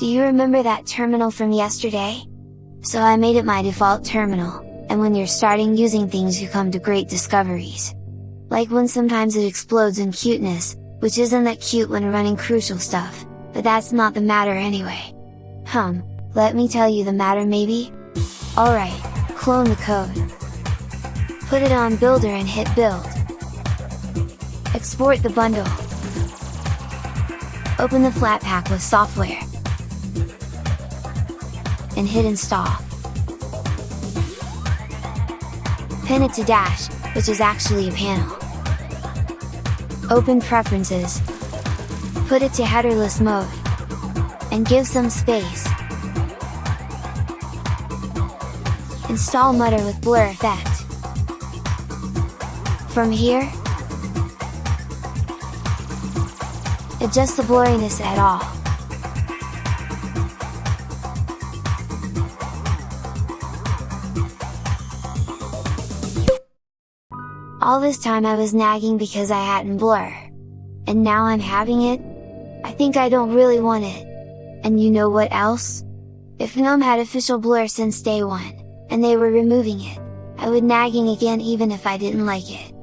Do you remember that terminal from yesterday? So I made it my default terminal, and when you're starting using things you come to great discoveries. Like when sometimes it explodes in cuteness, which isn't that cute when running crucial stuff, but that's not the matter anyway. Hum, let me tell you the matter maybe? Alright, clone the code. Put it on Builder and hit Build. Export the bundle. Open the Flatpak with software. And hit install. Pin it to Dash, which is actually a panel. Open Preferences. Put it to headerless mode. And give some space. Install Mutter with Blur Effect. From here, adjust the blurriness at all. All this time I was nagging because I hadn't blur. And now I'm having it? I think I don't really want it. And you know what else? If GNOME had official blur since day one, and they were removing it, I would nagging again even if I didn't like it.